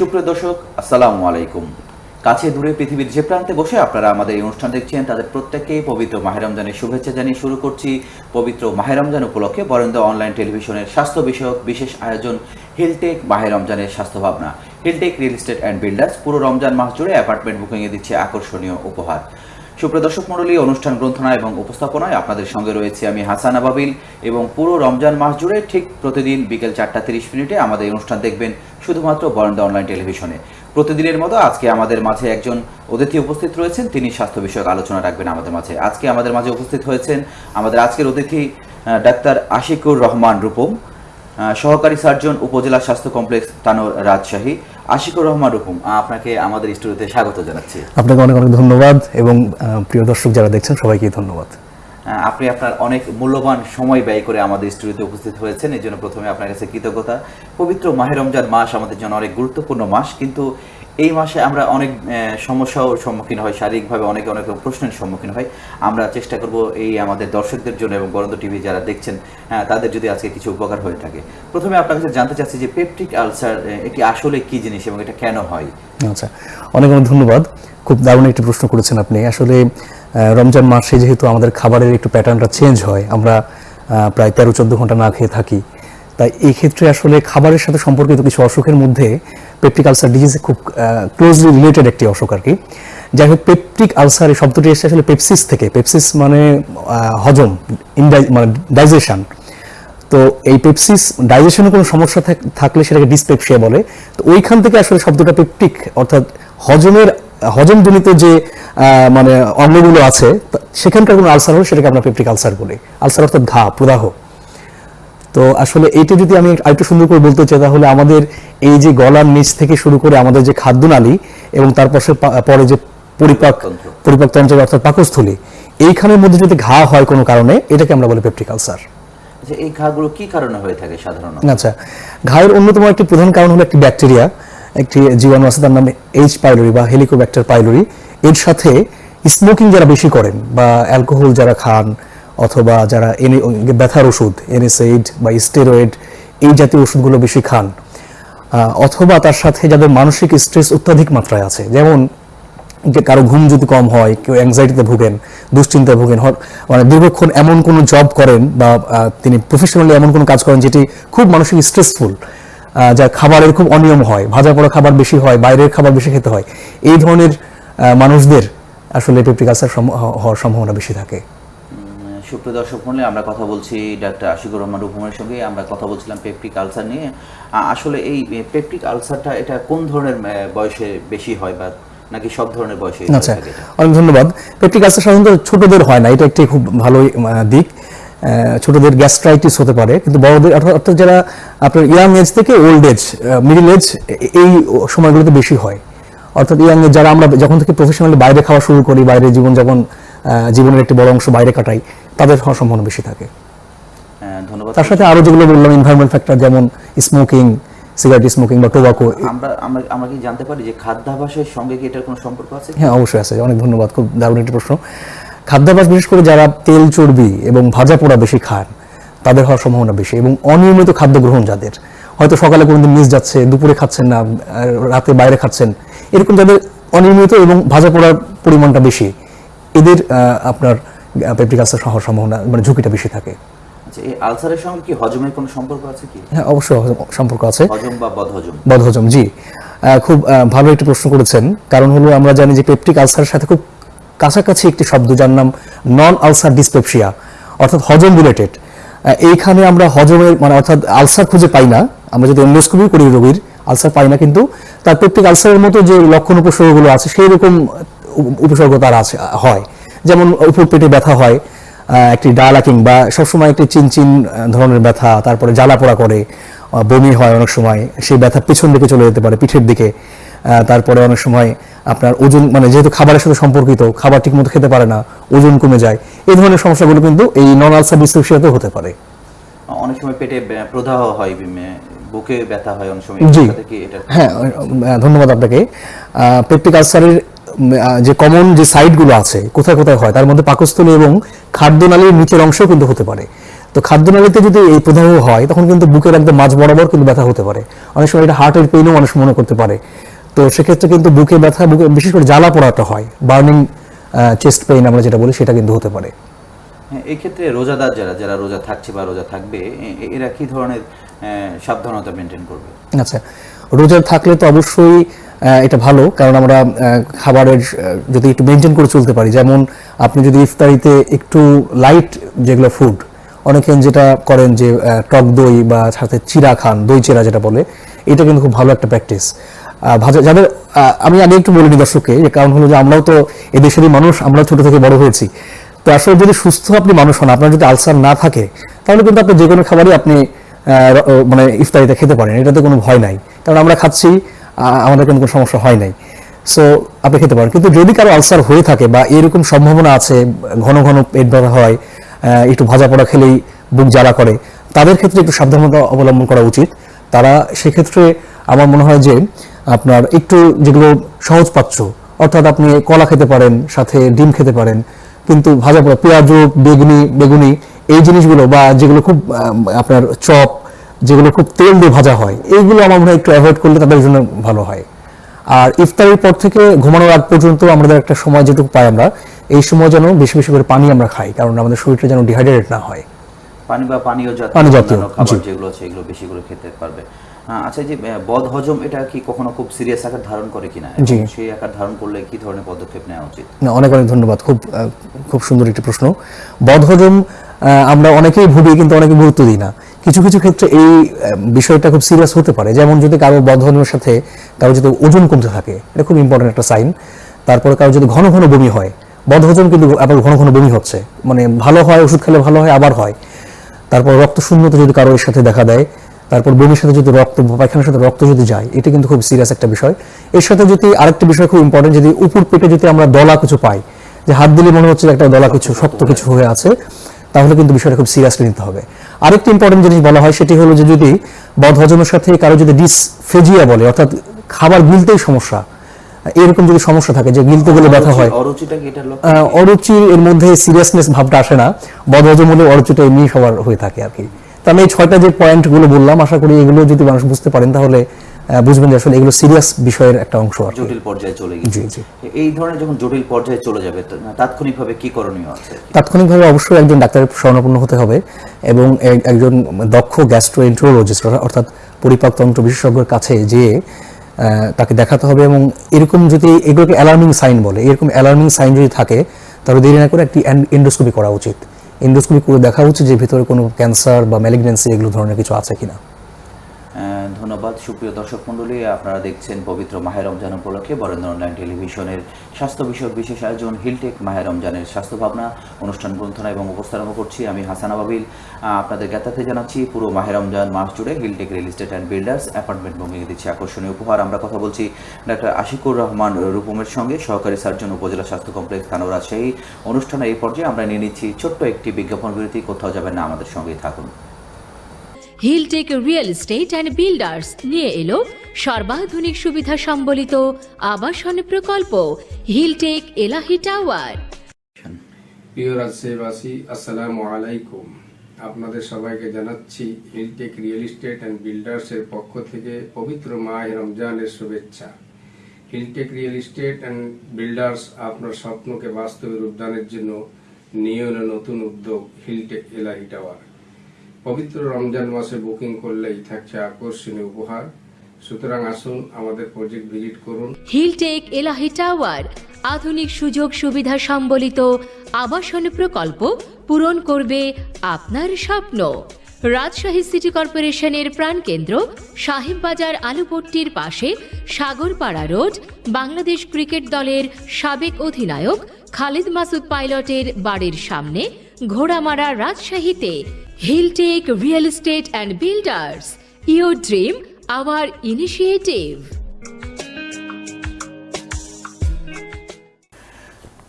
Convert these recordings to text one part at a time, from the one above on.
সুপ্রিয় দর্শক, আসসালামু আলাইকুম। কাছে দূরে পৃথিবীর যে প্রান্তে বসে আপনারা আমাদের এই অনুষ্ঠান দেখছেন, তাদের প্রত্যেককে পবিত্র মাহেরমজানের শুভেচ্ছা জানিয়ে শুরু করছি। পবিত্র মাহেরমজান উপলক্ষে বরেন্দ্র অনলাইন টেলিভিশনের স্বাস্থ্য বিষয়ক বিশেষ আয়োজন হিলটেক মাহেরমজানের স্বাস্থ্য ভাবনা। Hilltech real estate and builders পুরো রমজান মাস জুড়ে অ্যাপার্টমেন্ট বুকিংয়ে দিচ্ছে আকর্ষণীয় উপহার। সুপ্রিয় দর্শক মণ্ডলী, অনুষ্ঠান গ্রন্থনা এবং উপস্থাপনায় আপনাদের সঙ্গে রয়েছে আমি হাসান আবাবিল এবং পুরো রমজান মাস জুড়ে ঠিক প্রতিদিন বিকেল চারটা তিরিশ মিনিটে আমাদের অনুষ্ঠান দেখবেন শুধুমাত্র বরেন্দ্র অনলাইন টেলিভিশনে। প্রতিদিনের মতো আজকে আমাদের মাঝে একজন অতিথি উপস্থিত রয়েছেন, তিনি স্বাস্থ্য বিষয়ক আলোচনা রাখবেন আমাদের মাঝে। আজকে আমাদের মাঝে উপস্থিত হয়েছেন আমাদের আজকের অতিথি ডাক্তার আশিকুর রহমান রূপম সহকারী সার্জন, উপজেলা স্বাস্থ্য কমপ্লেক্স, তানোর রাজশাহী। আশিকুর রহমান রুকুম আপনাকে আমাদের স্টুডিওতে স্বাগত জানাচ্ছি। আপনাকে অনেক অনেক ধন্যবাদ এবং প্রিয় দর্শক যারা দেখছেন সবাইকে ধন্যবাদ। আপনি আপনার অনেক মূল্যবান সময় ব্যয় করে আমাদের স্টুডিওতে উপস্থিত হয়েছেন এই জন্য প্রথমে আপনার কাছে কৃতজ্ঞতা। পবিত্র মাহেরমজান মাস আমাদের জন্য অনেক গুরুত্বপূর্ণ মাস কিন্তু এই মাসে আমরা অনেক আহ, সমস্যার সম্মুখীন হয় শারীরিকভাবে অনেক অনেক প্রশ্নের সম্মুখীন হয়। আমরা চেষ্টা করব এই আমাদের দর্শকদের জন্য এবং বরন্দ টিভি যারা দেখছেন হ্যাঁ, তাদের যদি আজকে কিছু উপকার হয়ে থাকে। প্রথমে আপনার কাছে জানতে চাচ্ছি যে পেপটিক আলসার এটি আসলে কি জিনিস এবং এটা কেন হয়? আচ্ছা অনেক অনেক ধন্যবাদ। খুব দারুণ একটি প্রশ্ন করেছেন আপনি। আসলে রমজান মাসে যেহেতু আমাদের খাবারের একটু প্যাটার্নটা চেঞ্জ হয় আমরা প্রায় তেরো চোদ্দ ঘণ্টা না খেয়ে থাকি তাই এই ক্ষেত্রে আসলে খাবারের সাথে সম্পর্কিত কিছু অসুখের মধ্যে পেপটিক আলসার ডিজিজ খুব ক্লোজলি রিলেটেড একটি অসুখ আর কি। যাই হোক, পেপটিক আলসার এই শব্দটি এসেছে আসলে পেপসিস থেকে। পেপসিস মানে হজম মানে ডাইজেশন তো এই পেপসিস ডাইজেশনে কোনো সমস্যা থাক- থাকলে সেটাকে ডিসপেপসিয়া বলে। তো ওইখান থেকে আসলে শব্দটা পেপটিক, অর্থাৎ হজমের, হজমজনিত যে মানে অঙ্গগুলো আছে সেখানকার কোনো আলসার হলে সেটাকে আমরা পেপটিক আলসার বলি। আলসার অর্থাৎ ঘা, প্রদাহ। তো আসলে এইটা যদি আমি আরেকটু সুন্দর করে বলতে চাই তাহলে আমাদের এই যে গলার নিচ থেকে শুরু করে আমাদের যে খাদ্যনালী এবং তারপর সে পা- পরে যে পরিপাক তন্ত্র। পরিপাকতন্ত্র অর্থাৎ পাকস্থলী এইখানের মধ্যে যদি ঘা হয় কোনো কারণে এটাকে আমরা বলি পেপটিক আলসার যে এই ঘাগুলো কি কারণে হয়ে থাকে সাধারণত? আচ্ছা ঘায়ের অন্যতম একটি প্রধান কারণ হলো একটি ব্যাকটেরিয়া একটি জীবাণু আছে তার নাম এইচ পাইলোরি বা হেলিকোব্যাক্টার পাইলোরি এর সাথে স্মোকিং যারা বেশি করেন বা অ্যালকোহল যারা খান অথবা যারা এনে ব্যথার ওষুধ, এনএসএইড বা স্টেরয়েড, এই জাতীয় ওষুধগুলো বেশি খান। অথবা তার সাথে যাদের মানসিক স্ট্রেস অত্যাধিক মাত্রায় আছে, যেমন যে কারও ঘুম যদি কম হয়, কেউ অ্যাংজাইটিতে ভুগেন, দুশ্চিন্তায় ভুগেন মানে দীর্ঘক্ষণ এমন কোনো জব করেন বা তিনি প্রফেশনালি এমন কোনো কাজ করেন যেটি খুব মানসিক স্ট্রেসফুল যা খাবারের খুব অনিয়ম হয়, ভাজা পড়া খাবার বেশি হয়, বাইরের খাবার বেশি খেতে হয়, এই ধরনের মানুষদের আসলে পেপটিক আলসার হওয়ার সম্ভাবনা বেশি থাকে। সুপ্রিয় দর্শক মূল্যে আমরা কথা বলছি ডাক্তার আশিকুর রহমান রুকুমের সঙ্গে। আমরা কথা বলছিলাম পেপটিক আলসার নিয়ে। আসলে এই পেপটিক আলসারটা এটা কোন ধরনের বয়সে বেশি হয় বা নাকি সব ধরনের বয়সে আচ্ছা? অনেক ধন্যবাদ। পেপটিক আলসার সাধারণত ছোটদের হয় না এটা একটি খুব ভালো দিক। ছোটদের গ্যাস্ট্রাইটিস হতে পারে কিন্তু বড়দের অর্থাৎ যারা আপনার ইয়াং এজ থেকে ওল্ড এজ মিডিল এজ এই সময়গুলোতে বেশি হয়। অর্থাৎ ইয়াং এজ যারা আমরা যখন থেকে প্রফেশনালি বাইরে খাওয়া শুরু করি বাইরে জীবনযাপন জীবনের একটি বড় অংশ বাইরে কাটাই তাদের হওয়ার সম্ভাবনা বেশি থাকে। ধন্যবাদ। তার সাথে আরও যেগুলো বললাম এনভায়রনমেন্ট ফ্যাক্টর যেমন স্মোকিং সিগারেট স্মোকিং বা টোবাকো আমরা আমরা আমরা কি জানতে পারি যে খাদ্যাভ্যাসের সঙ্গে কি এটার কোনো সম্পর্ক আছে? হ্যাঁ অবশ্যই আছে। অনেক ধন্যবাদ খুব দারুণ একটি প্রশ্ন। খাদ্যাভ্যাস বিশেষ করে যারা তেল চর্বি এবং ভাজা পোড়া বেশি খান তাদের হওয়ার সম্ভাবনা বেশি এবং অনিয়মিত খাদ্য গ্রহণ যাদের। হয়তো সকালে কোনোদিন মিস যাচ্ছে দুপুরে খাচ্ছেন না রাতে বাইরে খাচ্ছেন এরকম যাদের অনিয়মিত এবং ভাজা পোড়ার পরিমাণটা বেশি এদের আপনার পেপটিক আলসার হওয়ার সম্ভাবনা মানে ঝুঁকিটা বেশি থাকে। আচ্ছা এই আলসারের সঙ্গে কি হজমের কোনো সম্পর্ক আছে কি? হ্যাঁ অবশ্যই সম্পর্ক আছে। হজম বা বদহজম? বদহজম জি। আহ, খুব ভালো একটি প্রশ্ন করেছেন। কারণ হলো আমরা জানি যে পেপটিক আলসারের সাথে খুব কাছাকাছি একটি শব্দ যার নাম নন আলসার ডিসপেপসিয়া অর্থাৎ হজম রিলেটেড এইখানে আমরা হজমের মানে অর্থাৎ আলসার খুঁজে পাই না। আমরা যদি এন্ডোস্কোপি করি রোগীর আলসার পাই না কিন্তু তার পেপটিক আলসারের মতো যে লক্ষণ উপসর্গগুলো আছে সেই রকম উপসর্গ তার আছে হয়। যেমন উপর পেটে ব্যথা হয় একটি ডালাকিং কিংবা সবসময় একটি চিনচিন ধরনের ব্যথা তারপরে জ্বালা পোড়া করে বমি হয় অনেক সময় সেই ব্যথা পিছন দিকে চলে যেতে পারে পিঠের দিকে তারপরে অনেক সময় আপনার ওজন মানে যেহেতু খাবারের সাথে সম্পর্কিত খাবার ঠিকমতো খেতে পারে না ওজন কমে যায় এই ধরনের সমস্যাগুলো কিন্তু এই নন আলসার ডিসপেপসিয়াতেও হতে পারে। অনেক সময় পেটে প্রদাহ হয় বিমে- বুকে ব্যথা হয় অনেক সময় জি। হ্যাঁ ধন্যবাদ আপনাকে। পেপটিক আলসারের যে কমন যে সাইটগুলো আছে কোথায় কোথায় হয় তার মধ্যে পাকস্থলী এবং খাদ্যনালীর নিচের অংশও কিন্তু হতে পারে। তো খাদ্যনালীতে যদি এই প্রদাহ হয় তখন কিন্তু বুকের একদম মাঝ বরাবর কিন্তু ব্যথা হতে পারে। অনেক সময় এটা হার্টের পেইনও মানুষ মনে করতে পারে। তো সেক্ষেত্রে কিন্তু বুকে ব্যথা বুকে বিশেষ করে জ্বালা পোড়াটা হয় বার্নিং চেস্ট পেইন আমরা যেটা বলি সেটা কিন্তু হতে পারে। হ্যাঁ, এই রোজাদার যারা যারা রোজা থাকছে বা রোজা থাকবে এরা কি ধরনের সাবধানতা মেনটেন করবে? আচ্ছা রোজা থাকলে তো অবশ্যই এটা ভালো, কারণ আমরা খাবারের যদি একটু মেনটেন করে চলতে পারি, যেমন আপনি যদি ইফতারিতে একটু লাইট যেগুলো ফুড অনেকে যেটা করেন যে টক দই বা সাথে চিরা খান, দই চিরা যেটা বলে, এটা কিন্তু খুব ভালো একটা প্র্যাকটিস ভাজা যাদের আমি আগে একটু বলিনি দর্শককে যে কারণ হলো যে আমরাও তো এদেশেরই মানুষ, আমরা ছোট থেকে বড় হয়েছি। তো আসলে যদি সুস্থ আপনি মানুষ হন, আপনার যদি আলসার না থাকে, তাহলে কিন্তু আপনি যে কোনো খাবারই আপনি মানে ইফতারিতে খেতে পারেন, এটাতে কোনো ভয় নাই। কারণ আমরা খাচ্ছি আমাদের কোনো সমস্যা হয় নাই। সো আপনি খেতে পারেন। কিন্তু যদি কারও আলসার হয়ে থাকে বা এরকম সম্ভাবনা আছে, ঘন ঘন পেট ব্যথা হয় একটু ভাজা পোড়া খেলেই বুক জ্বালা করে, তাদের ক্ষেত্রে একটু সাবধানতা অবলম্বন করা উচিত। তারা সেক্ষেত্রে আমার মনে হয় যে, আপনার একটু যেগুলো সহজপাচ্য অর্থাৎ আপনি কলা খেতে পারেন, সাথে ডিম খেতে পারেন, কিন্তু ভাজা পোড়া, পেঁয়াজ, বেগুনি বেগুনি, এই জিনিসগুলো বা যেগুলো খুব আপনার চপ যেগুলো খুব তেল দিয়ে ভাজা হয় এইগুলো আমার মনে হয় একটু অ্যাভয়েড করলে তাদের জন্য ভালো হয়। আর ইফতারের পর থেকে ঘুমানোর আগ পর্যন্ত আমাদের একটা সময় যেটুকু পাই আমরা এই সময় যেন বেশি বেশি করে পানি আমরা খাই কারণ আমাদের শরীরটা যেন ডিহাইড্রেট না হয়। পানি বা পানীয় জাতীয় খাবার যেগুলো আছে এগুলো বেশি করে খেতে পারবে। আচ্ছা যে বদ হজম এটা কি কখনো খুব সিরিয়াস আকার ধারণ করে কিনা। সেই আকার ধারণ করলে কি ধরনের পদক্ষেপ নেওয়া উচিত? না অনেক অনেক ধন্যবাদ। খুব খুব সুন্দর একটি প্রশ্ন। বদহজম আহ, আমরা অনেকেই ভুগি কিন্তু অনেকে গুরুত্ব দিই না। কিছু কিছু ক্ষেত্রে এই বিষয়টা খুব সিরিয়াস হতে পারে। যেমন যদি কারও বদহজমের সাথে কারও যদি ওজন কমতে থাকে, এটা খুব ইম্পর্টেন্ট একটা সাইন তারপরে কারও যদি ঘন ঘন বমি হয় বদহজম কিন্তু আবার ঘন ঘন বমি হচ্ছে। মানে ভালো হয়, ওষুধ খেলে ভালো হয়, আবার হয়। তারপর রক্ত শূন্যতা যদি কারও এর সাথে দেখা দেয়, তারপর বমির সাথে যদি রক্ত, পায়খানার সাথে রক্ত যদি যায়, এটা কিন্তু খুব সিরিয়াস একটা বিষয়। এর সাথে যদি আরেকটা বিষয় খুব ইম্পর্টেন্ট যদি উপর পেটে যদি আমরা দলা কিছু পাই, যে হাত দিলে মনে হচ্ছে একটা দলা কিছু, শক্ত কিছু হয়ে আছে তাহলে কিন্তু বিষয়টা খুব সিরিয়াসলি নিতে হবে। আরেকটি ইম্পর্টেন্ট জিনিস বলা হয় সেটি হলো যে যদি বদ হজমের সাথে কারও যদি ডিসফেজিয়া বলে অর্থাৎ খাবার গিলতেই সমস্যা এরকম যদি সমস্যা থাকে যে গিলতে গেলে ব্যথা হয় অরুচির এর মধ্যে সিরিয়াসনেস ভাবটা আসে না। বদহজম হলে অরুচিটা এমনি সবার হয়ে থাকে আর কি। তো আমি এই ছয়টা যে পয়েন্টগুলো বললাম আশা করি এগুলো যদি মানুষ বুঝতে পারেন তাহলে বুঝবেন যে আসলে এগুলো সিরিয়াস বিষয়ের একটা অংশ আর জটিল পর্যায়ে চলে গেছে জি জি। এই ধরনের যখন জটিল পর্যায়ে চলে যাবে তাৎক্ষণিকভাবে কি করণীয় আছে? তাৎক্ষণিকভাবে অবশ্যই একজন ডাক্তারের শরণাপন্ন হতে হবে এবং একজন দক্ষ গ্যাস্ট্রোএন্ট্রোলজিস্ট অর্থাৎ পরিপাকতন্ত্র বিশেষজ্ঞের কাছে যেয়ে তাকে দেখাতে হবে এবং এরকম যদি এগুলোকে অ্যালার্মিং সাইন বলে এরকম অ্যালার্মিং সাইন যদি থাকে তাহলে দেরি না করে একটি এন্ডোস্কোপি করা উচিত। এন্ডোস্কোপি করে দেখা উচিত যে ভিতরে কোনো ক্যান্সার বা ম্যালিগনেন্সি এগুলো ধরনের কিছু আছে কিনা। ধন্যবাদ। সুপ্রিয় দর্শক মণ্ডলী, আপনারা দেখছেন পবিত্র মাহের রমজান উপলক্ষে বরেন্দ্র অনলাইন টেলিভিশনের স্বাস্থ্য বিষয়ক বিশেষ আয়োজন, হিলটেক মাহের রমজানের স্বাস্থ্য ভাবনা, অনুষ্ঠান গ্রন্থনা এবং উপস্থাপনা করছি আমি হাসান আবাবিল। আপনাদের জ্ঞাতাতে জানাচ্ছি, পুরো মাহের রমজান মাস জুড়ে Hilltech real estate and builders apartment ভূমিকে দিচ্ছে আকর্ষণীয় উপহার। আমরা কথা বলছি ডাক্তার আশিকুর রহমান রূপমের সঙ্গে, সহকারী সার্জন, উপজেলা স্বাস্থ্য কমপ্লেক্স খানোরা। সেই অনুষ্ঠানে এই পর্যায়ে আমরা নিয়ে নিচ্ছি ছোট্ট একটি বিজ্ঞাপন বিরতি, কোথাও যাবেন না, আমাদের সঙ্গেই থাকুন। Hilltech real estate and builders নিয়ে এলো। সর্বাধুনিক সুবিধা সম্বলিত আবাসন প্রকল্প। হিলটেক এলাহি টাওয়ার প্রিয় রাজশাহীবাসী আসসালামু আলাইকুম। আপনাদের সবাইকে জানাচ্ছি হিলটেক রিয়েল এস্টেট অ্যান্ড বিল্ডার্সের পক্ষ থেকে পবিত্র মাহ রমজানের শুভেচ্ছা। Hilltech real estate and builders আপনার স্বপ্নকে বাস্তবে রূপদানের জন্য নিয়ে নতুন উদ্যোগ। হিলটেক এলাহি টাওয়ার পবিত্র রমজান মাসে বুকিং করলেই থাকছে আকর্ষণীয় উপহার। সুতরাং আসুন আমাদের প্রজেক্ট ভিজিট করুন। হিলটেক এলাহি টাওয়ার, আধুনিক সুযোগ সুবিধা সম্বলিত আবাসন প্রকল্প পূরণ করবে আপনার স্বপ্ন। রাজশাহী সিটি কর্পোরেশনের প্রাণকেন্দ্র সাহেববাজার আলুপট্টির পাশে সাগরপাড়া রোড, বাংলাদেশ ক্রিকেট দলের সাবেক অধিনায়ক খালিদ মাসুদ পাইলটের বাড়ির সামনে ঘোড়ামারা রাজশাহীতে। Hilltech real estate and builders your dream our initiative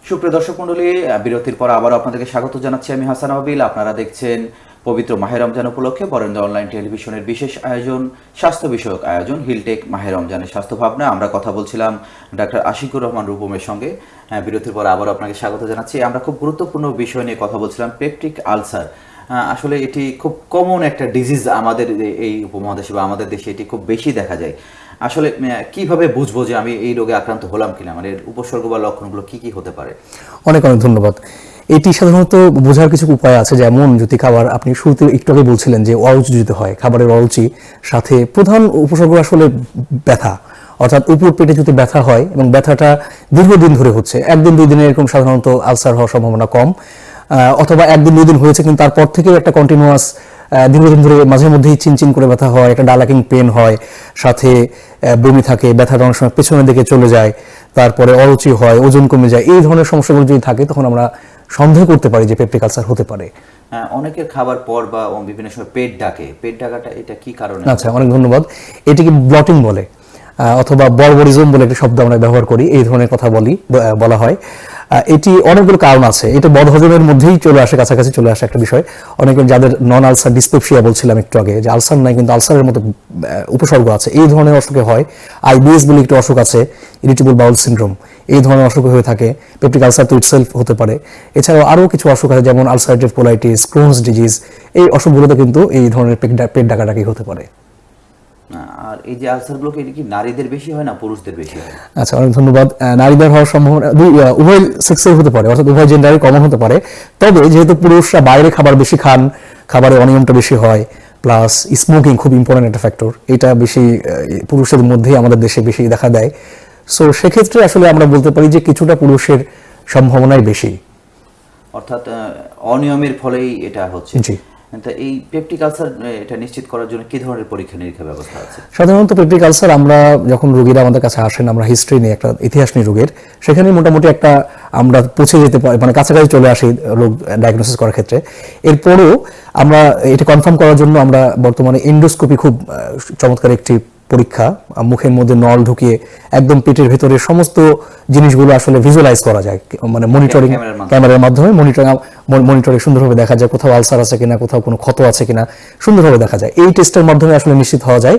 সুপ্রিয় দর্শক মন্ডলী বিরতির পর আবারও আপনাদেরকে স্বাগত জানাচ্ছি আমি হাসান আবিল। আপনারা দেখছেন পবিত্র মাহে রমজান উপলক্ষে বরেন্দ্র অনলাইন টেলিভিশনের বিশেষ আয়োজন, স্বাস্থ্য বিষয়ক আয়োজন হিলটেক মাহে রমজানের স্বাস্থ্য ভাবনা। আমরা কথা বলছিলাম ডাক্তার আশিকুর রহমান রূপমের সঙ্গে। বিরতির পর আবারও আপনাকে স্বাগত জানাচ্ছি। আমরা খুব গুরুত্বপূর্ণ বিষয় নিয়ে কথা বলছিলাম, পেপটিক আলসার। আসলে এটি খুব কমন একটা ডিজিজ আমাদের এই উপমহাদেশে বা আমাদের দেশে এটি খুব বেশি দেখা যায়। আসলে কীভাবে বুঝব যে আমি এই রোগে আক্রান্ত হলাম কিনা? মানে উপসর্গ বা লক্ষণগুলো কি কি হতে পারে? অনেক অনেক ধন্যবাদ। এটি সাধারণত বোঝার কিছু উপায় আছে, যেমন যদি খাবার, আপনি শুরুতে একটু আগে বলছিলেন যে অরুচি যদি হয়, খাবারের অরুচি, সাথে প্রধান উপসর্গ আসলে ব্যথা। অর্থাৎ উপর পেটে যদি ব্যথা হয় এবং ব্যথাটা দীর্ঘদিন ধরে হচ্ছে, একদিন দুই দিনে এরকম সাধারণত আলসার হওয়ার সম্ভাবনা কম। অথবা একদিন দুই দিন হয়েছে কিন্তু তারপর থেকেও একটা কন্টিনিউয়াস দীর্ঘদিন ধরে মাঝে মধ্যেই চিনচিন করে ব্যথা হয় একটা ডালাকিং পেন হয় সাথে বমি থাকে ব্যথাটা অনেক সময় পেছনের দিকে চলে যায় তারপরে অরুচি হয় ওজন কমে যায় এই ধরনের সমস্যাগুলো যদি থাকে তখন আমরা সন্দেহ করতে পারি যে পেপটিক আলসার হতে পারে। আহ, অনেকের খাবার পর বা বিভিন্ন সময় পেট ডাকে। পেট ডাকাটা এটা কি কারণে? আচ্ছা অনেক ধন্যবাদ। এটিকে ব্লটিং বলে অথবা বর্বরিজম বলে একটা শব্দ আমরা ব্যবহার করি এই ধরনের কথা বলি বলা হয়। এটি অনেকগুলো কারণ আছে। এটা বদহজমের মধ্যেই চলে আসে, কাছাকাছি চলে আসে একটা বিষয়। অনেকে যাদের নন আলসার ডিসপেপসিয়া বলছিলাম একটু আগে, যে আলসার নাই কিন্তু আলসারের মতো উপসর্গ আছে। এই ধরনের অসুখে হয়। আইবিএস বলে একটি অসুখ আছে ইরিটেবল বাউল সিনড্রোম এই ধরনের অসুখ হয়ে থাকে। পেপটিক আলসার তো ইটসেলফ হতে পারে। এছাড়াও আরও কিছু অসুখ আছে, যেমন আলসারেটিভ কোলাইটিস ক্রোনস ডিজিজ এই অসুখগুলোতে কিন্তু এই ধরনের পেট ডাকাডাকি হতে পারে। আর এই যে আলসারগুলোকে এটা কি নারীদের বেশি হয় না পুরুষদের বেশি হয়? আচ্ছা অনেক ধন্যবাদ। নারীদের হওয়ার সম্ভাবনা উভয় সেক্সের হতে পারে অর্থাৎ উভয় জেন্ডারে কমন হতে পারে। তবে যেহেতু পুরুষরা বাইরে খাবার বেশি খান খাবারের অনিয়মটা বেশি হয় প্লাস স্মোকিং খুব ইম্পর্টেন্ট একটা ফ্যাক্টর এটা বেশি পুরুষের মধ্যেই আমাদের দেশে বেশি দেখা দেয়। সো সেক্ষেত্রে আসলে আমরা বলতে পারি যে কিছুটা পুরুষের সম্ভাবনাই বেশি। অর্থাৎ অনিয়মের ফলেই এটা হচ্ছে। জি। এই পেপটিক আলসার এটা নিশ্চিত করার জন্য কি ধরনের পরীক্ষা নিরীক্ষা ব্যবস্থা আছে? সাধারণত পেপটিক আলসার আমরা যখন রোগীরা আমাদের কাছে আসেন, আমরা হিস্ট্রি নিয়ে একটা ইতিহাস নিয়ে রোগের সেখানে মোটামুটি একটা আমরা পৌঁছে যেতে পারি মানে কাছাকাছি চলে আসি রোগ ডায়াগনোসিস করার ক্ষেত্রে। এরপরও আমরা এটা কনফার্ম করার জন্য আমরা বর্তমানে এন্ডোস্কোপি খুব চমৎকার একটি পরীক্ষা মুখের মধ্যে নল ঢুকিয়ে একদম পেটের ভেতরে সমস্ত জিনিসগুলো আসলে ভিজুয়ালাইজ করা যায়। মানে মনিটরিং ক্যামেরার মাধ্যমে। মনিটরিং মনিটরে সুন্দরভাবে দেখা যায় কোথাও আলসার আছে কিনা কোথাও কোনো ক্ষত আছে কিনা সুন্দরভাবে দেখা যায়। এই টেস্টের মাধ্যমে আসলে নিশ্চিত হওয়া যায়।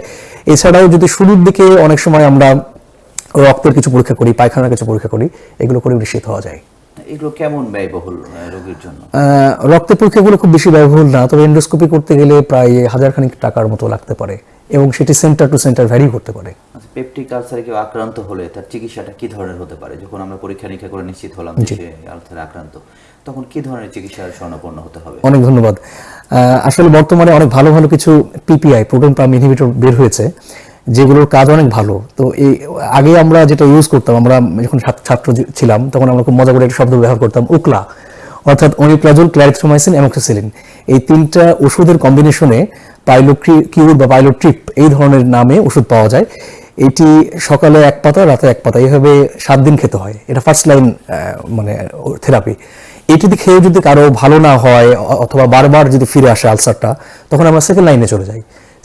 এছাড়াও যদি শুরুর দিকে অনেক সময় আমরা রক্তের কিছু পরীক্ষা করি পায়খানার কিছু পরীক্ষা করি এগুলো করে নিশ্চিত হওয়া যায়। এগুলো কেমন ব্যয়বহুল আহ, রোগীর জন্য? আহ, রক্তের পরীক্ষাগুলো খুব বেশি ব্যয়বহুল না তবে এন্ডোস্কোপি করতে গেলে প্রায় হাজার খানিক টাকার মতো লাগতে পারে। এবং সেটি সেন্টার টু সেন্টার ভ্যারি করতে পারে। আচ্ছা পেপটিক আলসারে কেউ আক্রান্ত হলে তার চিকিৎসাটা কি ধরনের হতে পারে? যখন আমরা পরীক্ষা নিরীক্ষা করে নিশ্চিত হলাম যে আলসারে আক্রান্ত তখন কি ধরনের চিকিৎসার হতে হবে? অনেক ধন্যবাদ। আসলে বর্তমানে অনেক ভালো ভালো কিছু পিপিআই প্রোটন পাম্প ইনহিবিটর বের হয়েছে যেগুলোর কাজ অনেক ভালো। তো এই আগে আমরা যেটা ইউজ করতাম আমরা যখন ছাত্র- ছাত্র ছিলাম তখন আমরা খুব মজা করে একটা শব্দ ব্যবহার করতাম উকলা। অর্থাৎ অনিপ্রাজল ক্লারিথ্রোমাইসিন অ্যামোক্সিসিলিন এই তিনটা ওষুধের কম্বিনেশনে পাইলো কিউর বা পাইলো ট্রিপ এই ধরনের নামে ওষুধ পাওয়া যায়। এটি সকালে এক পাতা, রাতে এক পাতা এইভাবে সাত দিন খেতে হয়। এটা ফার্স্ট লাইন মানে থেরাপি এটি যদি খেয়ে যদি কারও ভালো না হয় অথবা বারবার যদি ফিরে আসে আলসারটা তখন আমরা সেকেন্ড লাইনে চলে যাই।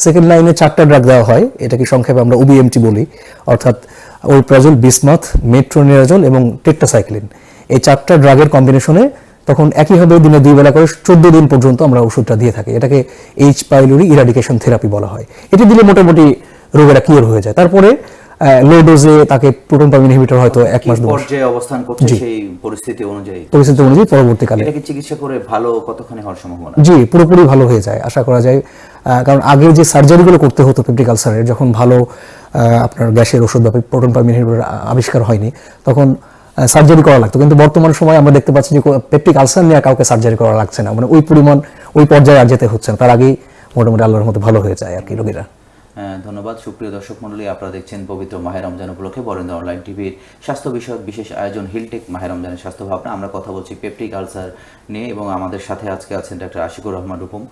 সেকেন্ড লাইনে চারটা ড্রাগ দেওয়া হয়, এটাকে সংক্ষেপে আমরা ওবিএমটি বলি। অর্থাৎ ওইপ্রাজল বিসমাথ মেট্রোনিরাজল এবং টেট্টাসাইক্লিন এই চারটা ড্রাগের কম্বিনেশনে তখন একইভাবে দিনে দুই বেলা করে চোদ্দ দিন পর্যন্ত আমরা ওষুধটা দিয়ে থাকি। এটাকে এইচ পাইলোরি ইরাডিকেশন থেরাপি বলা হয়। এটি দিলে মোটামুটি রোগেরা কিওর হয়ে যায়। তারপরে লো ডোজে তাকে প্রোটন পাম্প ইনহিবিটর হয়তো এক মাস পর্যায়ে অবস্থান করছে সেই পরিস্থিতি অনুযায়ী? পরিস্থিতি অনুযায়ী পরবর্তীকালে। এটাকে চিকিৎসা করে ভালো কতখানি হওয়ার সম্ভাবনা? জি পুরোপুরি ভালো হয়ে যায় আশা করা যায়। কারণ আগে যে সার্জারিগুলো করতে হতো পেপটিক আলসারের যখন ভালো আপনার গ্যাসের ওষুধ বা প্রোটন পাম্প ইনহিবিটর আবিষ্কার হয়নি তখন সার্জারি করা লাগতো। কিন্তু বর্তমান সময় আমরা দেখতে পাচ্ছি যে পেপটিক আলসার নিয়ে কাউকে সার্জারি করা লাগছে না। মানে ওই পরিমাণ, ওই পর্যায়ে আর যেতে হচ্ছে না। তার আগেই মোটামুটি আল্লাহর মতো ভালো হয়ে যায় আর কি রোগীরা। ধন্যবাদ। সুপ্রিয় দর্শক মণ্ডলী আপনারা দেখছেন পবিত্র মাহের রমজান উপলক্ষে বরেন্দ্র অনলাইন টিভির স্বাস্থ্য বিষয়ক বিশেষ আয়োজন হিলটেক মাহের রমজানের স্বাস্থ্য ভাবনা। আমরা কথা বলছি পেপটিক আলসার নিয়ে এবং আমাদের সাথে আজকে আছেন ডাক্তার আশিকুর রহমান রূপম।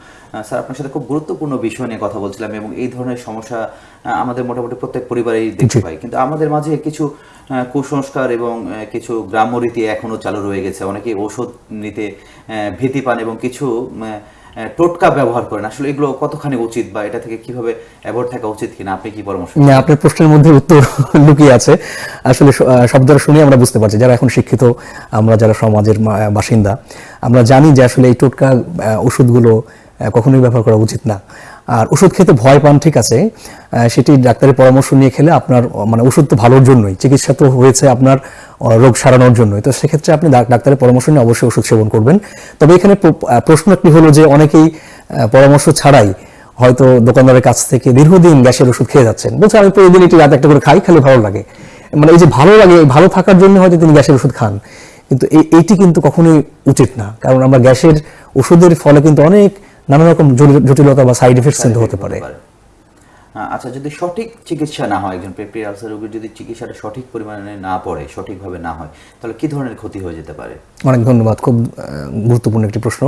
স্যার আপনার সাথে খুব গুরুত্বপূর্ণ বিষয় নিয়ে কথা বলছিলাম এবং এই ধরনের সমস্যা আমাদের মোটামুটি প্রত্যেক পরিবারেই দেখতে পাই। কিন্তু আমাদের মাঝে কিছু কুসংস্কার এবং কিছু গ্রাম্য রীতি এখনও চালু রয়ে গেছে। অনেকে ওষুধ নিতে ভীতি পান এবং কিছু টোটকা ব্যবহার করেন। আসলে এগুলো কতখানি উচিত বা এটা থেকে কীভাবে অ্যাভয়েড থাকা উচিত কিনা? আপনি কি পরামর্শ না, আপনার প্রশ্নের মধ্যে উত্তর লুকিয়ে আছে। আসলে শব্দটা শুনে আমরা বুঝতে পারছি যারা এখন শিক্ষিত আমরা যারা সমাজের বাসিন্দা আমরা জানি যে আসলে এই টোটকা ওষুধগুলো কখনোই ব্যবহার করা উচিত না। আর ওষুধ খেতে ভয় পান, ঠিক আছে? সেটি ডাক্তারের পরামর্শ নিয়ে খেলে আপনার মানে ওষুধ তো ভালোর জন্যই, চিকিৎসা তো হয়েছে আপনার রোগ সারানোর জন্যই। তো সেক্ষেত্রে আপনি ডাক্তারের পরামর্শ নিয়ে অবশ্যই ওষুধ সেবন করবেন। তবে এখানে প্র- প্রশ্ন একটি হলো যে অনেকেই পরামর্শ ছাড়াই হয়তো দোকানদারের কাছ থেকে দীর্ঘদিন গ্যাসের ওষুধ খেয়ে যাচ্ছেন। বলছে, আমি প্রতিদিন এটি রাত একটা করে খাই, খেলে ভালো লাগে। মানে এই যে ভালো লাগে, ভালো থাকার জন্য হয়তো তিনি গ্যাসের ওষুধ খান। কিন্তু এই- এইটি কিন্তু কখনোই উচিত না। কারণ আমরা গ্যাসের ওষুধের ফলে কিন্তু অনেক নানা রকম জটিলতা বা সাইড এফেক্টস কিন্তু হতে পারে। আচ্ছা যদি সঠিক চিকিৎসা না হয় একজন পেপটি আলসার রোগীর যদি চিকিৎসাটা সঠিক পরিমাণে না পড়ে সঠিকভাবে না হয় তাহলে কি ধরনের ক্ষতি হয়ে যেতে পারে? অনেক ধন্যবাদ খুব গুরুত্বপূর্ণ একটি প্রশ্ন।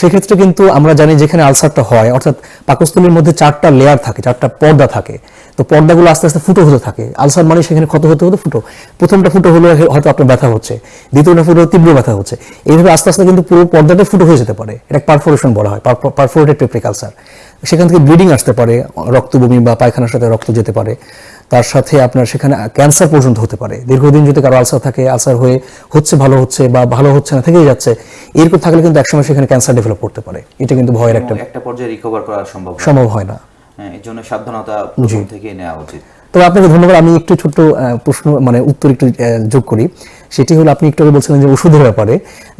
সেক্ষেত্রে কিন্তু আমরা জানি যেখানে আলসারটা হয় অর্থাৎ পাকস্থলীর মধ্যে চারটা লেয়ার থাকে চারটা পর্দা থাকে। তো পর্দাগুলো আস্তে আস্তে ফুটো হতে থাকে। আলসার মানে সেখানে ক্ষত হতে হতে ফুটো। প্রথমটা ফুটো হলে হয়তো আপনার ব্যথা হচ্ছে। দ্বিতীয়টা ফুটো তীব্র ব্যথা হচ্ছে। এইভাবে আস্তে আস্তে কিন্তু পুরো পর্দাটা ফুটো হয়ে যেতে পারে। এটা পারফোরেশন বলা হয় পারফোরেটেড পেপরিক আলসার সেখান থেকে ব্লিডিং আসতে পারে রক্ত বমি বা পায়খানার সাথে রক্ত যেতে পারে। তার সাথে আপনার সেখানে ক্যান্সার পর্যন্ত হতে পারে। দীর্ঘদিন যদি কারও আলসার থাকে আলসার হয়ে হচ্ছে ভালো হচ্ছে বা ভালো হচ্ছে না থেকেই যাচ্ছে এরকম থাকলে কিন্তু একসময় সেখানে ক্যান্সার ডেভেলপ করতে পারে। এটা কিন্তু ভয়ের একটা একটা পর্যায়ে রিকভার করা সম্ভব সম্ভব হয় না। এর জন্য সাবধানতা প্রথম থেকেই নেওয়া উচিত। তবে আপনাকে ধন্যবাদ আমি একটু ছোট্ট প্রশ্ন মানে উত্তর একটু যোগ করি। সেটি হলো আপনি একটু আগে বলছিলেন যে ওষুধের ব্যাপারে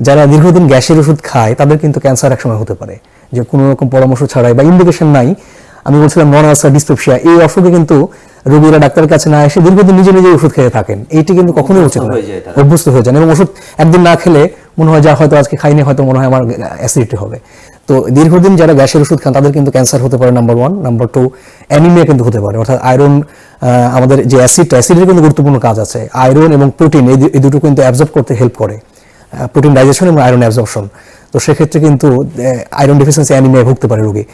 যারা দীর্ঘদিন গ্যাসের ওষুধ খায় তাদের কিন্তু ক্যান্সার একসময় হতে পারে। যে কোনো রকম পরামর্শ ছাড়াই বা ইন্ডিকেশন নাই আমি বলছিলাম নন আলসার ডিসপেপসিয়া এই অসুখে কিন্তু রোগীরা ডাক্তারের কাছে না এসে দীর্ঘদিন নিজে নিজে ওষুধ খেয়ে থাকেন। এইটি কিন্তু কখনোই উচিত না। হয়ে। অভ্যস্ত হয়ে যান এবং ওষুধ একদিন না খেলে মনে হয় যা হয়তো আজকে খাইনি হয়তো মনে হয় আমার অ্যাসিডিটি হবে। তো দীর্ঘদিন যারা গ্যাসের ওষুধ খান, তাদের কিন্তু ক্যান্সার হতে পারে number one number two anaemia কিন্তু হতে পারে। অর্থাৎ আয়রন আমাদের যে অ্যাসিড অ্যাসিডের কিন্তু গুরুত্বপূর্ণ কাজ আছে। আয়রন এবং প্রোটিন এই দুটো কিন্তু অ্যাবজর্ব করতে হেল্প করে। প্রোটিন ডাইজেশন এবং আয়রন অ্যাবজর্পশন তো সেক্ষেত্রে কিন্তু আয়রন ডেফিসিয়েন্সি অ্যানিমিয়া ভুগতে পারে রোগী।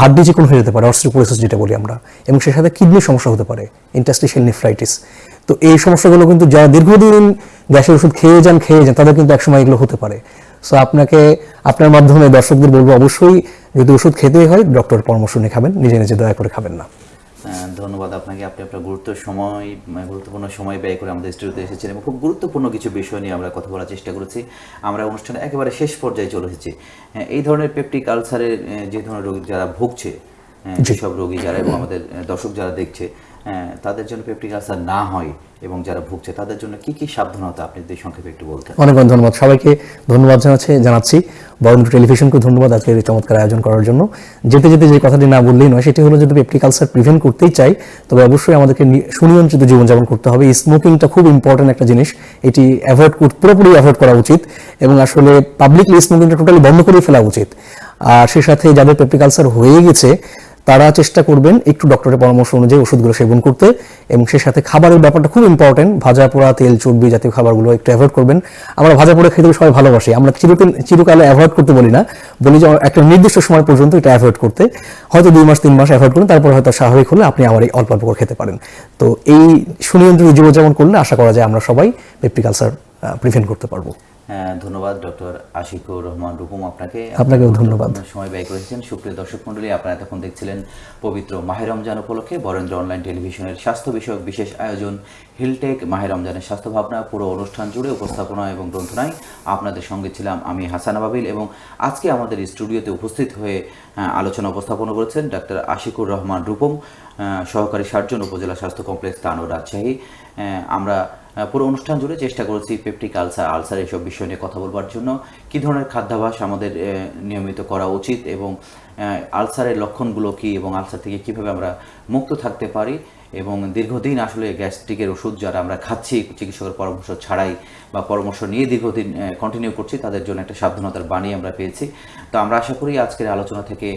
হাড্ডি চিকন হয়ে যেতে পারে অস্ট্রোপোরোসিস যেটা বলি আমরা। এবং সে সাথে কিডনির সমস্যা হতে পারে ইন্টাস্টিশিয়াল নেফ্রাইটিস তো এই সমস্যাগুলো কিন্তু যারা দীর্ঘদিন গ্যাসের ওষুধ খেয়ে যান খেয়ে যান, তাদের কিন্তু একসময় এগুলো হতে পারে। সো আপনাকে আপনার মাধ্যমে দর্শকদের বলব অবশ্যই যদি ওষুধ খেতেই হয় ডক্টরের পরামর্শ নিয়ে খাবেন নিজে নিজে দয়া করে খাবেন না। ধন্যবাদ আপনাকে। আপনি আপনার গুরুত্ব সময় মানে গুরুত্বপূর্ণ সময় ব্যয় করে আমাদের স্টুডিওতে এসেছেন এবং খুব গুরুত্বপূর্ণ কিছু বিষয় নিয়ে আমরা কথা বলার চেষ্টা করেছি। আমরা অনুষ্ঠানে একেবারে শেষ পর্যায়ে চলে এসেছি। হ্যাঁ, এই ধরনের পেপটিক আলসারের যে ধরনের রোগী যারা ভুগছে হ্যাঁ, যেসব রোগী যারা এবং আমাদের দর্শক যারা দেখছে তাদের জন্য পেপটিক আলসার না হয় এবং যারা ভুগছে, তাদের জন্য কি কি সাবধানতা আপনি যদি সংক্ষেপে একটু বলতেন? অনেক অনেক ধন্যবাদ সবাইকে, ধন্যবাদ জানাচ্ছি জানাচ্ছি। বরেন্দ্র টেলিভিশনকে ধন্যবাদ আজকের এই চমৎকার আয়োজন করার জন্য। যেতে যেতে যে কথাটি না বললেই নয়, সেটি হলো যদি পেপটিক আলসার প্রিভেন্ট করতেই চাই, তবে অবশ্যই আমাদেরকে সুনিয়ন্ত্রিত জীবনযাপন করতে হবে। স্মোকিংটা খুব ইম্পর্টেন্ট একটা জিনিস। এটি অ্যাভয়েড পুরোপুরি অ্যাভয়েড করা উচিত এবং আসলে পাবলিকলি স্মোকিংটা টোটালি বন্ধ করে ফেলা উচিত। আর সে সাথে যাদের পেপটিক আলসার হয়ে গেছে তারা চেষ্টা করবেন একটু ডক্টরের পরামর্শ অনুযায়ী ওষুধগুলো সেবন করতে এবং সে সাথে খাবারের ব্যাপারটা খুব ইম্পর্টেন্ট ভাজা পোড়া তেল, চর্বি জাতীয় খাবারগুলো একটু অ্যাভয়েড করবেন। আমরা ভাজা পোড়া খেতে সবাই ভালোবাসি, আমরা চিরকাল চিরকালে অ্যাভয়েড করতে বলি না। বলি যে একটা নির্দিষ্ট সময় পর্যন্ত এটা অ্যাভয়েড করতে। হয়তো দুই মাস, তিন মাস অ্যাভয়েড করুন, তারপর হয়তো স্বাভাবিক হলে আপনি আবার এই অল্প অল্প করে খেতে পারেন। তো এই সুনিয়ন্ত্রিত জীবনযাপন করলে আশা করা যায় আমরা সবাই পেপটিক আলসার প্রিভেন্ট করতে পারব। ধন্যবাদ ডক্টর আশিকুর রহমান রুকুম আপনাকে। আপনাকেও ধন্যবাদ। সময় ব্যয় করেছেন। সুপ্রিয় দর্শক মন্ডলী আপনারা এতক্ষণ দেখছিলেন পবিত্র মাহে রমজান উপলক্ষে বরেন্দ্র অনলাইন টেলিভিশনের স্বাস্থ্য বিষয়ক বিশেষ আয়োজন হিলটেক মাহে রমজানের স্বাস্থ্য ভাবনা পুরো অনুষ্ঠান জুড়ে উপস্থাপনা এবং গ্রন্থনায়। আপনাদের সঙ্গে ছিলাম আমি হাসান আবাবিল এবং আজকে আমাদের স্টুডিওতে উপস্থিত হয়ে আলোচনা উপস্থাপনা করেছেন ডাক্তার আশিকুর রহমান রূপম সহকারী সার্জন উপজেলা স্বাস্থ্য কমপ্লেক্স তানো রাজশাহী। আমরা পুরো অনুষ্ঠান জুড়ে চেষ্টা করেছি পেপটিক আলসার আলসার এসব বিষয় নিয়ে কথা বলবার জন্য। কি ধরনের খাদ্যাভাস আমাদের নিয়মিত করা উচিত এবং আলসারের লক্ষণগুলো কি এবং আলসার থেকে কীভাবে আমরা মুক্ত থাকতে পারি এবং দীর্ঘদিন আসলে গ্যাস্ট্রিকের ওষুধ যারা আমরা খাচ্ছি, চিকিৎসকের পরামর্শ ছাড়াই বা পরামর্শ নিয়ে দীর্ঘদিন কন্টিনিউ করছি, তাদের জন্য একটা সাবধানতার বাণী আমরা পেয়েছি। তো আমরা আশা করি আজকের আলোচনা থেকে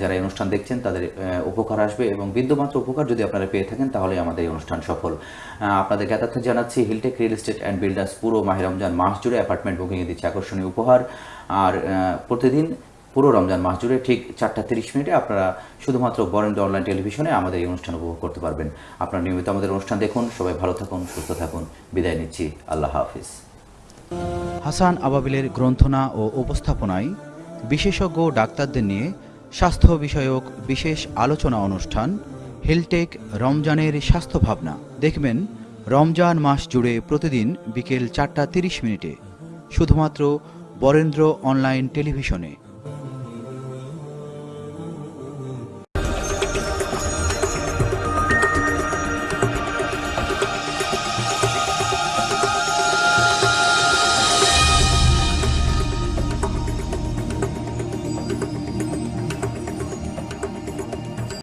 যারা এই অনুষ্ঠান দেখছেন, তাদের উপকার আসবে এবং বিন্দুমাত্র উপকার যদি আপনারা পেয়ে থাকেন, তাহলে আমাদের এই অনুষ্ঠান সফল। আপনাদের জ্ঞাতার্থে জানাচ্ছি Hilltech real estate and builders পুরো মাহে রমজান মাস জুড়ে অ্যাপার্টমেন্ট বুকিংয়ে দিচ্ছে আকর্ষণীয় উপহার। আর প্রতিদিন পুরো রমজান মাস জুড়ে ঠিক চারটা তিরিশ মিনিটে আপনারা শুধুমাত্র বরেন্দ্র অনলাইন টেলিভিশনে আমাদের এই অনুষ্ঠান উপভোগ করতে পারবেন। আপনারা নিয়মিত আমাদের অনুষ্ঠান দেখুন। সবাই ভালো থাকুন, সুস্থ থাকুন। বিদায় নিচ্ছি। আল্লাহ হাফিজ। হাসান আবাবিলের গ্রন্থনা ও উপস্থাপনায় বিশেষজ্ঞ ডাক্তারদের নিয়ে স্বাস্থ্য বিষয়ক বিশেষ আলোচনা অনুষ্ঠান হেলটেক রমজানের স্বাস্থ্য ভাবনা। দেখবেন, রমজান মাস জুড়ে প্রতিদিন বিকেল চারটা তিরিশ মিনিটে, শুধুমাত্র বরেন্দ্র অনলাইন টেলিভিশনে।